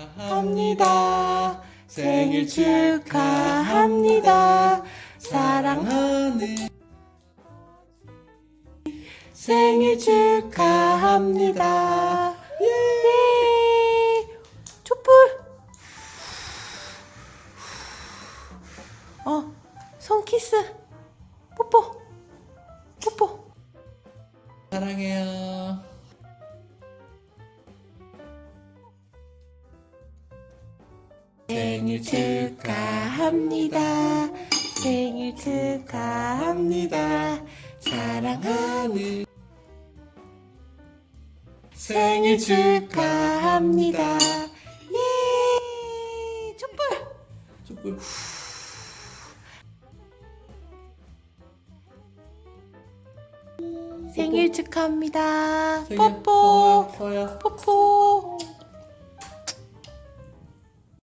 축하합니다. 생일 축하합니다. 사랑하는 생일 축하합니다. 예! 촛불! 어, 손 키스. 뽀뽀. 뽀뽀. 사랑해요. 생일 축하합니다. 생일 축하합니다. 사랑하는 생일 축하합니다. 예! 촛불! 촛불. 생일 축하합니다. 뽀뽀.